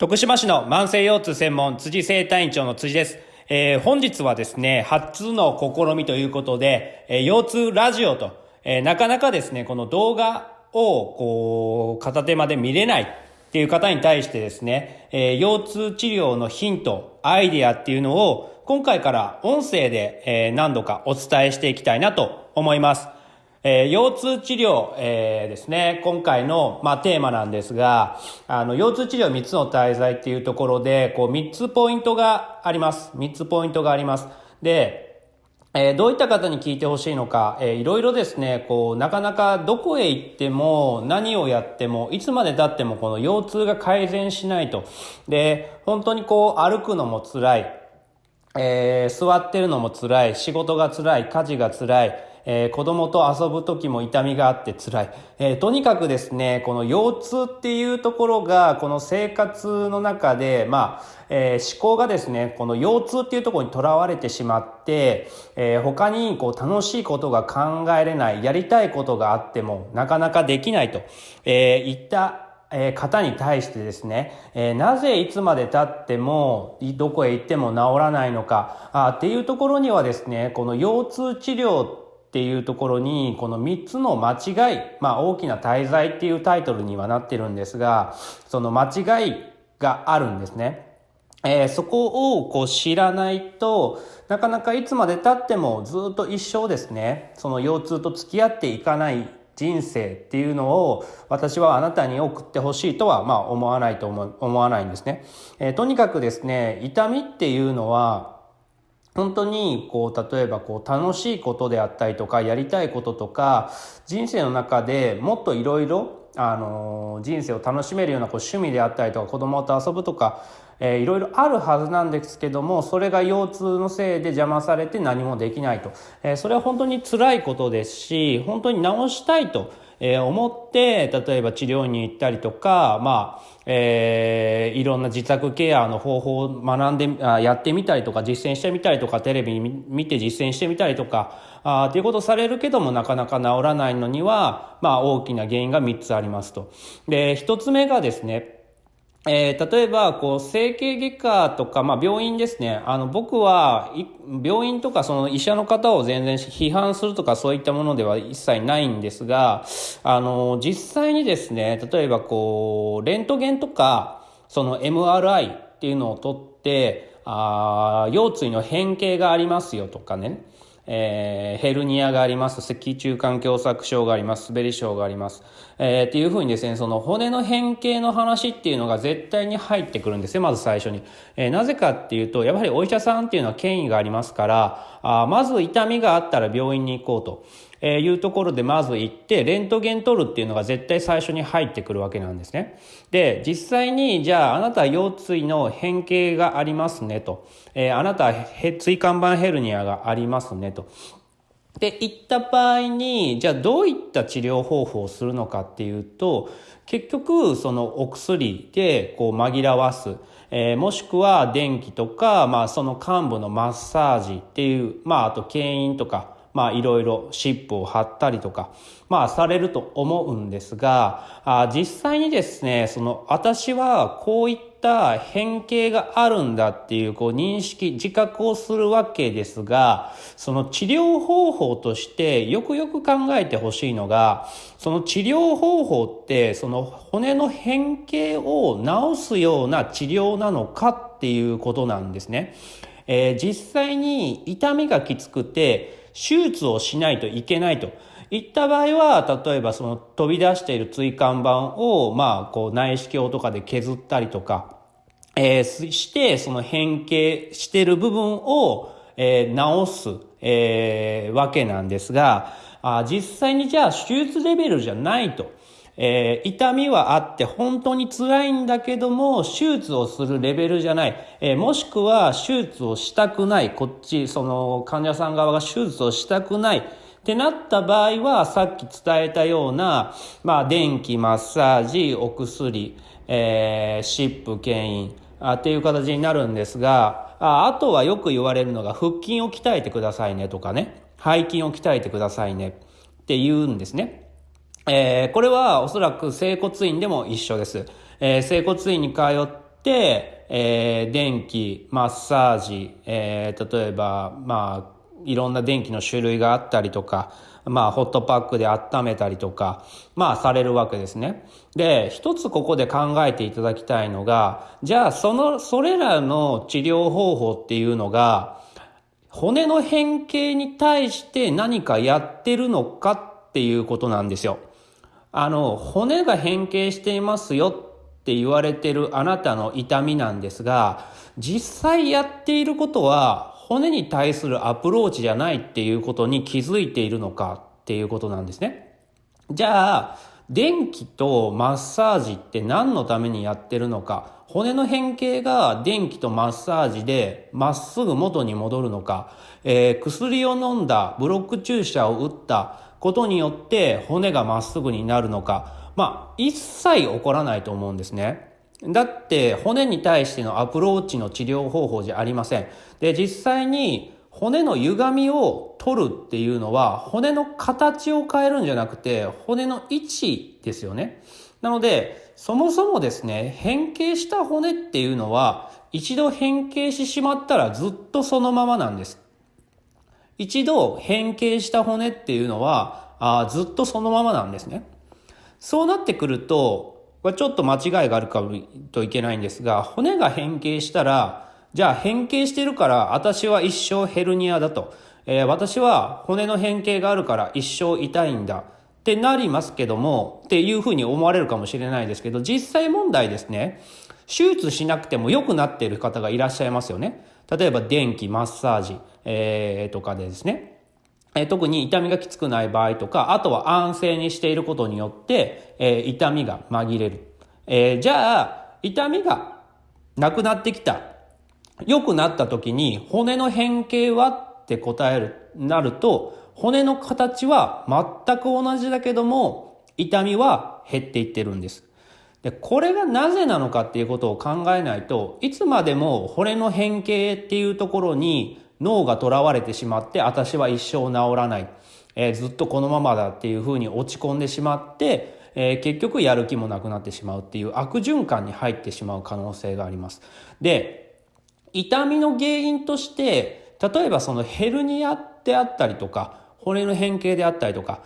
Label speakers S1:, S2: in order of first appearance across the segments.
S1: 徳島市の慢性腰痛専門辻生体院長の辻です。えー、本日はですね、初の試みということで、えー、腰痛ラジオと、えー、なかなかですね、この動画を、こう、片手まで見れないっていう方に対してですね、え腰痛治療のヒント、アイディアっていうのを、今回から音声で、え何度かお伝えしていきたいなと思います。えー、腰痛治療、えー、ですね、今回の、まあ、テーマなんですが、あの、腰痛治療3つの滞在っていうところで、こう、3つポイントがあります。3つポイントがあります。で、えー、どういった方に聞いてほしいのか、えー、いろいろですね、こう、なかなかどこへ行っても、何をやっても、いつまで経ってもこの腰痛が改善しないと。で、本当にこう、歩くのも辛い。えー、座ってるのも辛い。仕事が辛い。家事が辛い。えー、子供と遊ぶ時も痛みがあって辛い。えー、とにかくですね、この腰痛っていうところが、この生活の中で、まあ、えー、思考がですね、この腰痛っていうところにとらわれてしまって、えー、他にこう楽しいことが考えれない、やりたいことがあってもなかなかできないと、えー、いったえ方に対してですね、えなぜいつまで経ってもどこへ行っても治らないのかあっていうところにはですねこの腰痛治療っていうところにこの3つの間違い、まあ大きな滞在っていうタイトルにはなってるんですが、その間違いがあるんですね。えー、そこをこう知らないとなかなかいつまで経ってもずっと一生ですねその腰痛と付き合っていかない人生っていうのを私はあなたに送ってほしいとはまあ思わないと思思わないんですね、えー、とにかくですね痛みっていうのは本当にこう例えばこう楽しいことであったりとかやりたいこととか人生の中でもっといろいろあの人生を楽しめるようなこう趣味であったりとか子供と遊ぶとか、え、いろいろあるはずなんですけどもそれが腰痛のせいで邪魔されて何もできないと、えー、それは本当に辛いことですし本当に直したいと。えー、思って例えば治療に行ったりとか、まあえー、いろんな自宅ケアの方法を学んであやってみたりとか実践してみたりとかテレビ見て実践してみたりとかあっていうことされるけどもなかなか治らないのには、まあ、大きな原因が3つありますと。で1つ目がですねえー、例えば、こう、整形外科とか、まあ、病院ですね。あの、僕は、病院とか、その医者の方を全然批判するとか、そういったものでは一切ないんですが、あの、実際にですね、例えば、こう、レントゲンとか、その MRI っていうのを取って、あ腰椎の変形がありますよとかね。えー、ヘルニアがあります、脊柱管狭窄症があります、滑り症があります。えー、っていうふうにですね、その骨の変形の話っていうのが絶対に入ってくるんですよ、まず最初に。えー、なぜかっていうと、やはりお医者さんっていうのは権威がありますから、あまず痛みがあったら病院に行こうと。えいうところでまず行ってレントゲン取るっていうのが絶対最初に入ってくるわけなんですね。で実際にじゃああなた腰椎の変形がありますねと、えー、あなた椎間板ヘルニアがありますねと。で言った場合にじゃあどういった治療方法をするのかっていうと結局そのお薬でこう紛らわす。えー、もしくは電気とか、まあ、その幹部のマッサージっていう、まあ、あと牽引とか、まあいろいろシップを貼ったりとか、まあされると思うんですが、あ実際にですね、その私はこういった変形があるんだっていうこう認識、自覚をするわけですが、その治療方法としてよくよく考えてほしいのが、その治療方法ってその骨の変形を治すような治療なのかっていうことなんですね。えー、実際に痛みがきつくて手術をしないといけないといった場合は、例えばその飛び出している椎間板を、まあ、こう内視鏡とかで削ったりとか、えー、して、その変形してる部分を、えー、直す、えー、わけなんですが、あ実際にじゃあ手術レベルじゃないと。えー、痛みはあって本当に辛いんだけども、手術をするレベルじゃない。えー、もしくは手術をしたくない。こっち、その患者さん側が手術をしたくない。ってなった場合は、さっき伝えたような、まあ、電気、マッサージ、お薬、えー、湿布、牽引、あっていう形になるんですが、ああとはよく言われるのが、腹筋を鍛えてくださいねとかね、背筋を鍛えてくださいねって言うんですね。えー、これはおそらく整骨院でも一緒です。えー、整骨院に通って、えー、電気、マッサージ、え、例えば、まあ、いろんな電気の種類があったりとか、まあ、ホットパックで温めたりとか、まあ、されるわけですね。で、一つここで考えていただきたいのが、じゃあ、その、それらの治療方法っていうのが、骨の変形に対して何かやってるのかっていうことなんですよ。あの、骨が変形していますよって言われてるあなたの痛みなんですが、実際やっていることは骨に対するアプローチじゃないっていうことに気づいているのかっていうことなんですね。じゃあ、電気とマッサージって何のためにやってるのか、骨の変形が電気とマッサージでまっすぐ元に戻るのか、えー、薬を飲んだ、ブロック注射を打ったことによって骨がまっすぐになるのか、まあ、一切起こらないと思うんですね。だって骨に対してのアプローチの治療方法じゃありません。で、実際に骨の歪みを取るっていうのは骨の形を変えるんじゃなくて骨の位置ですよね。なのでそもそもですね、変形した骨っていうのは、一度変形してしまったらずっとそのままなんです。一度変形した骨っていうのは、あずっとそのままなんですね。そうなってくると、これちょっと間違いがあるかといけないんですが、骨が変形したら、じゃあ変形してるから私は一生ヘルニアだと。えー、私は骨の変形があるから一生痛いんだ。ってなりますけども、っていうふうに思われるかもしれないですけど、実際問題ですね、手術しなくても良くなっている方がいらっしゃいますよね。例えば電気、マッサージ、えー、とかでですね。えー、特に痛みがきつくない場合とか、あとは安静にしていることによって、えー、痛みが紛れる。えー、じゃあ、痛みがなくなってきた。良くなった時に骨の変形はって答える、なると、骨の形は全く同じだけども、痛みは減っていってるんです。で、これがなぜなのかっていうことを考えないといつまでも骨の変形っていうところに脳がとらわれてしまって、私は一生治らない。えー、ずっとこのままだっていうふうに落ち込んでしまって、えー、結局やる気もなくなってしまうっていう悪循環に入ってしまう可能性があります。で、痛みの原因として、例えばそのヘルニアであったりとか、骨の変形であったりとか、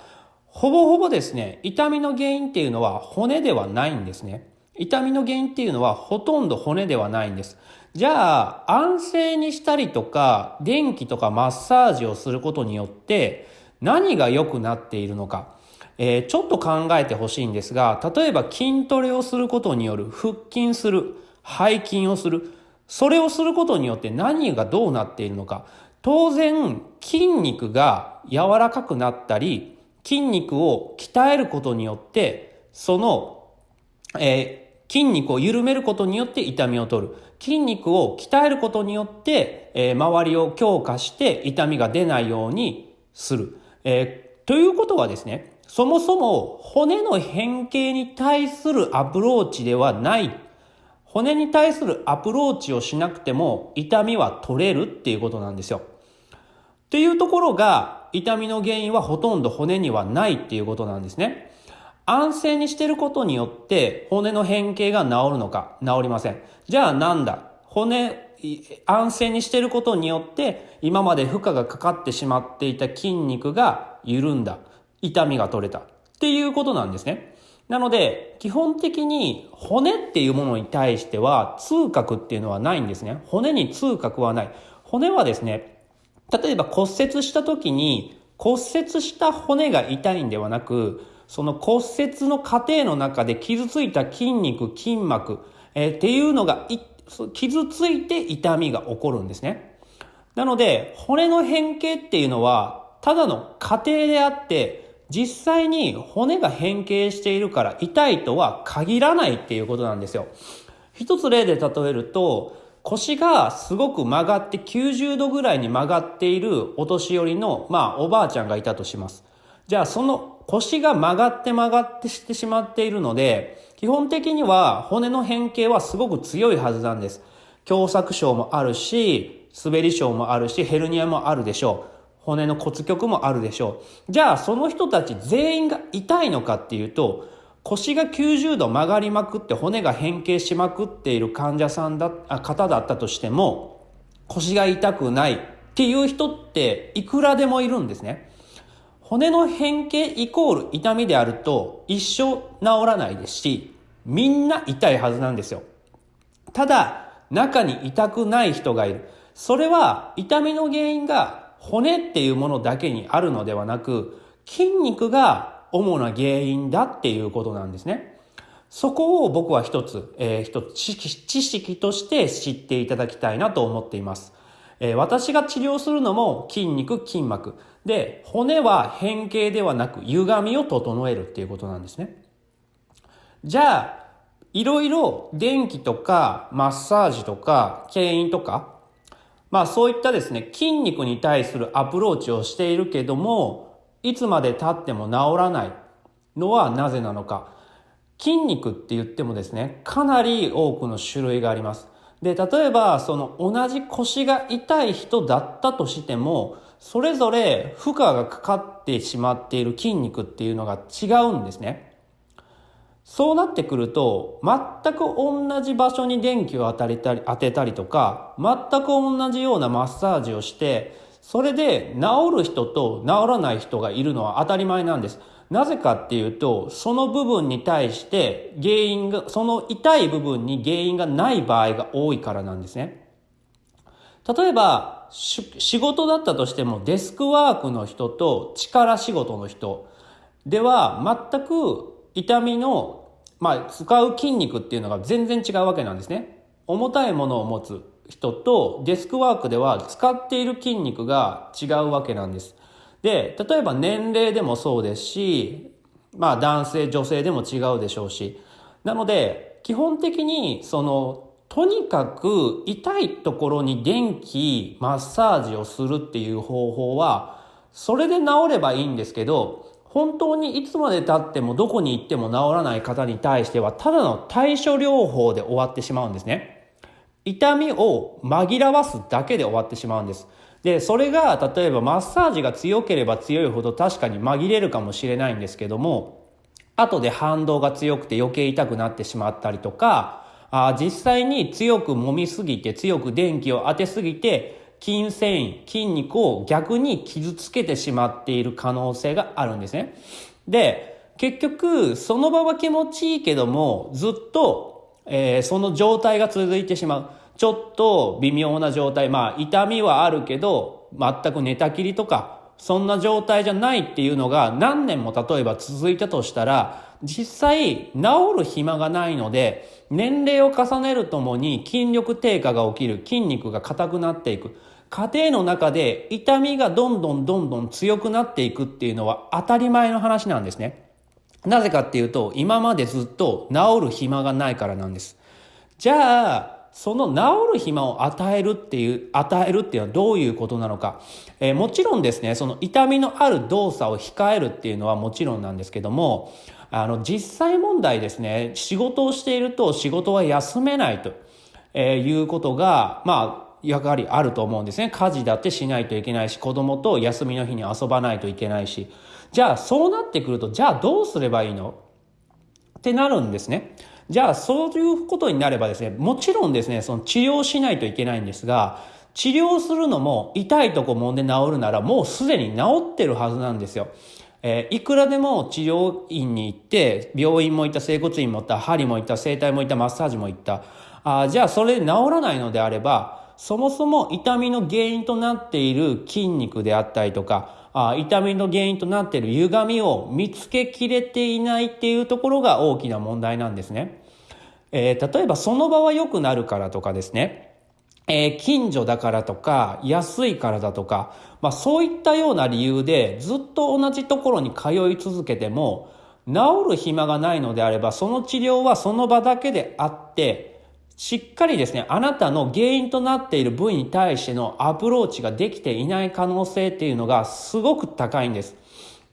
S1: ほぼほぼですね、痛みの原因っていうのは骨ではないんですね。痛みの原因っていうのはほとんど骨ではないんです。じゃあ、安静にしたりとか、電気とかマッサージをすることによって、何が良くなっているのか。えー、ちょっと考えてほしいんですが、例えば筋トレをすることによる腹筋する、背筋をする、それをすることによって何がどうなっているのか。当然、筋肉が柔らかくなったり、筋肉を鍛えることによって、その、えー、筋肉を緩めることによって痛みを取る。筋肉を鍛えることによって、えー、周りを強化して痛みが出ないようにする。えー、ということはですね、そもそも骨の変形に対するアプローチではない骨に対するアプローチをしなくても痛みは取れるっていうことなんですよ。っていうところが痛みの原因はほとんど骨にはないっていうことなんですね。安静にしてることによって骨の変形が治るのか治りません。じゃあなんだ？骨、安静にしてることによって今まで負荷がかかってしまっていた筋肉が緩んだ。痛みが取れた。っていうことなんですね。なので、基本的に骨っていうものに対しては痛覚っていうのはないんですね。骨に痛覚はない。骨はですね、例えば骨折した時に骨折した骨が痛いんではなく、その骨折の過程の中で傷ついた筋肉、筋膜、えー、っていうのが傷ついて痛みが起こるんですね。なので、骨の変形っていうのは、ただの過程であって、実際に骨が変形しているから痛いとは限らないっていうことなんですよ。一つ例で例えると、腰がすごく曲がって90度ぐらいに曲がっているお年寄りの、まあ、おばあちゃんがいたとします。じゃあ、その腰が曲がって曲がってしてしまっているので、基本的には骨の変形はすごく強いはずなんです。狭窄症もあるし、滑り症もあるし、ヘルニアもあるでしょう。骨の骨極もあるでしょう。じゃあ、その人たち全員が痛いのかっていうと、腰が90度曲がりまくって骨が変形しまくっている患者さんだ、あ方だったとしても、腰が痛くないっていう人っていくらでもいるんですね。骨の変形イコール痛みであると一生治らないですし、みんな痛いはずなんですよ。ただ、中に痛くない人がいる。それは痛みの原因が骨っていうものだけにあるのではなく、筋肉が主な原因だっていうことなんですね。そこを僕は一つ、えー、一つ知識知識として知っていただきたいなと思っています。え、私が治療するのも筋肉、筋膜。で、骨は変形ではなく歪みを整えるっていうことなんですね。じゃあ、いろいろ電気とかマッサージとか牽引とかまあそういったですね、筋肉に対するアプローチをしているけども、いつまで経っても治らないのはなぜなのか。筋肉って言ってもですね、かなり多くの種類があります。で、例えば、その同じ腰が痛い人だったとしても、それぞれ負荷がかかってしまっている筋肉っていうのが違うんですね。そうなってくると、全く同じ場所に電気を当たりたり、当てたりとか、全く同じようなマッサージをして、それで治る人と治らない人がいるのは当たり前なんです。なぜかっていうと、その部分に対して原因が、その痛い部分に原因がない場合が多いからなんですね。例えば、仕事だったとしてもデスクワークの人と力仕事の人では全く痛みの、まあ、使う筋肉っていうのが全然違うわけなんですね。重たいものを持つ人とデスクワークでは使っている筋肉が違うわけなんです。で、例えば年齢でもそうですし、まあ男性、女性でも違うでしょうし。なので、基本的にその、とにかく痛いところに電気、マッサージをするっていう方法は、それで治ればいいんですけど、本当にいつまで経ってもどこに行っても治らない方に対しては、ただの対処療法で終わってしまうんですね。痛みを紛らわすだけで終わってしまうんです。で、それが、例えばマッサージが強ければ強いほど確かに紛れるかもしれないんですけども、後で反動が強くて余計痛くなってしまったりとか、あ実際に強く揉みすぎて、強く電気を当てすぎて、筋繊維、筋肉を逆に傷つけてしまっている可能性があるんですね。で、結局、その場は気持ちいいけども、ずっと、えー、その状態が続いてしまう。ちょっと微妙な状態。まあ、痛みはあるけど、全く寝たきりとか、そんな状態じゃないっていうのが何年も例えば続いたとしたら、実際治る暇がないので、年齢を重ねるともに筋力低下が起きる、筋肉が硬くなっていく。家庭の中で痛みがどんどんどんどん強くなっていくっていうのは当たり前の話なんですね。なぜかっていうと、今までずっと治る暇がないからなんです。じゃあ、その治る暇を与えるっていう、与えるっていうのはどういうことなのか。えー、もちろんですね、その痛みのある動作を控えるっていうのはもちろんなんですけども、あの、実際問題ですね、仕事をしていると仕事は休めないと、えー、いうことが、まあ、やはりあると思うんですね。家事だってしないといけないし、子供と休みの日に遊ばないといけないし。じゃあ、そうなってくると、じゃあどうすればいいの？ってなるんですね。じゃあ、そういうことになればですね、もちろんですね、その治療しないといけないんですが、治療するのも痛いとこ揉んで治るならもうすでに治ってるはずなんですよ。えー、いくらでも治療院に行って、病院も行った、整骨院も行った、針も行った、整体も行った、マッサージも行った。あじゃあそれで治らないのであれば、そもそも痛みの原因となっている筋肉であったりとか、あ痛みの原因となっている歪みを見つけきれていないっていうところが大きな問題なんですね。えー、例えばその場は良くなるからとかですね。えー、近所だからとか、安いからだとか、まあそういったような理由でずっと同じところに通い続けても、治る暇がないのであれば、その治療はその場だけであって、しっかりですね、あなたの原因となっている部位に対してのアプローチができていない可能性っていうのがすごく高いんです。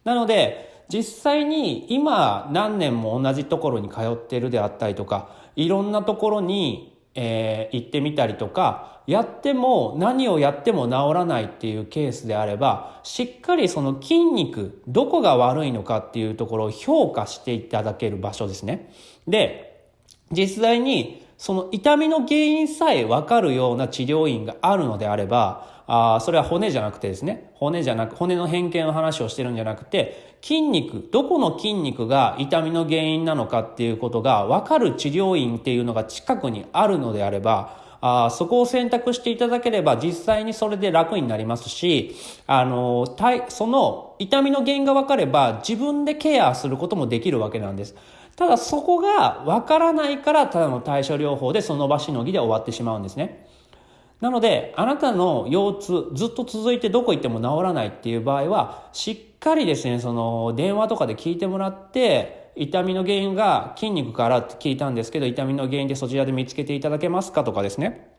S1: なので、実際に今何年も同じところに通ってるであったりとか、いろんなところにえー、行ってみたりとか、やっても何をやっても治らないっていうケースであれば、しっかりその筋肉、どこが悪いのかっていうところを評価していただける場所ですね。で、実際にその痛みの原因さえわかるような治療院があるのであれば、あそれは骨じゃなくてですね、骨じゃなく、骨の変形の話をしてるんじゃなくて、筋肉、どこの筋肉が痛みの原因なのかっていうことが分かる治療院っていうのが近くにあるのであれば、あそこを選択していただければ実際にそれで楽になりますし、あの、その痛みの原因が分かれば自分でケアすることもできるわけなんです。ただそこが分からないからただの対処療法でその場しのぎで終わってしまうんですね。なので、あなたの腰痛、ずっと続いてどこ行っても治らないっていう場合は、しっかりですね、その、電話とかで聞いてもらって、痛みの原因が筋肉からって聞いたんですけど、痛みの原因でそちらで見つけていただけますかとかですね。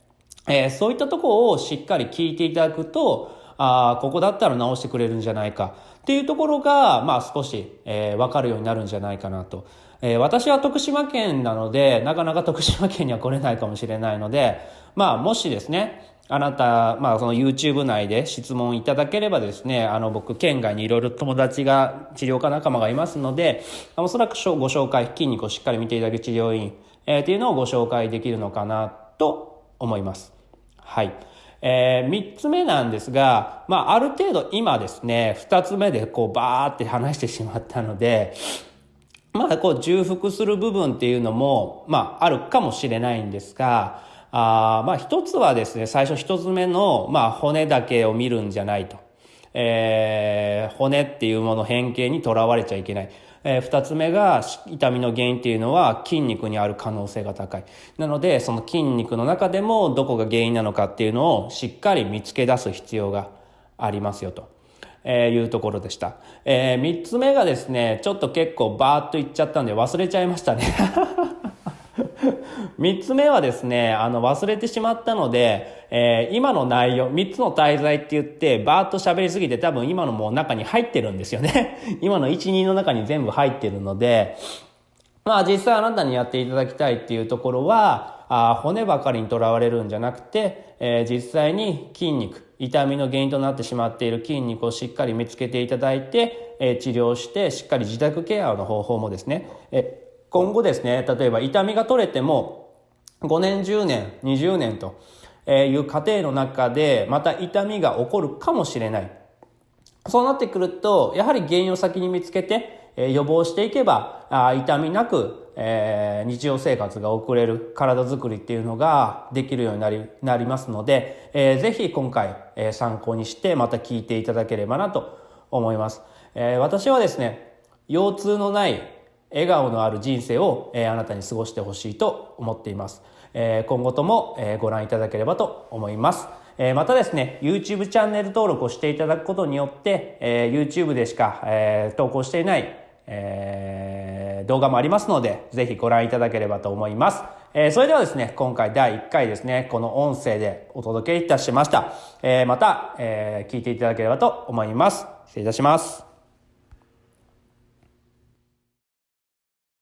S1: えー、そういったところをしっかり聞いていただくと、ああ、ここだったら直してくれるんじゃないかっていうところが、まあ少し、えー、わかるようになるんじゃないかなと。えー、私は徳島県なので、なかなか徳島県には来れないかもしれないので、まあ、もしですね、あなた、まあ、その YouTube 内で質問いただければですね、あの、僕、県外にいろいろ友達が、治療科仲間がいますので、おそらくご紹介、筋肉をしっかり見ていただく治療院、えー、っていうのをご紹介できるのかなと思います。はい。えー、三つ目なんですが、まあ、ある程度今ですね、二つ目でこう、バーって話してしまったので、まあ、こう、重複する部分っていうのも、まあ、あるかもしれないんですが、あまあ、一つはですね、最初一つ目の、まあ、骨だけを見るんじゃないと。えー、骨っていうもの変形にとらわれちゃいけない。えー、二つ目が痛みの原因っていうのは筋肉にある可能性が高い。なので、その筋肉の中でもどこが原因なのかっていうのをしっかり見つけ出す必要がありますよと。えー、いうところでした。えー、三つ目がですね、ちょっと結構バーっといっちゃったんで忘れちゃいましたね。三つ目はですね、あの忘れてしまったので、えー、今の内容、三つの滞在って言って、バーっと喋りすぎて多分今のもう中に入ってるんですよね。今の一、二の中に全部入ってるので、まあ実際あなたにやっていただきたいっていうところは、あ骨ばかりにとらわれるんじゃなくて、えー、実際に筋肉、痛みの原因となってしまっている筋肉をしっかり見つけていただいて、えー、治療してしっかり自宅ケアの方法もですね、え今後ですね例えば痛みが取れても5年10年20年という過程の中でまた痛みが起こるかもしれない。そうなってくるとやはり原因を先に見つけて予防していけば痛みなくえー、日常生活が送れる体づくりっていうのができるようになりなりますので、えー、ぜひ今回、えー、参考にしてまた聞いていただければなと思います。えー、私はですね、腰痛のない笑顔のある人生を、えー、あなたに過ごしてほしいと思っています。えー、今後とも、えー、ご覧いただければと思います。えー、またですね、YouTube チャンネル登録をしていただくことによって、えー、YouTube でしか、えー、投稿していない、えー動画もありますので、ぜひご覧いただければと思います。えー、それではですね、今回第1回ですね、この音声でお届けいたしました。えー、また、えー、聞いていただければと思います。失礼いたします。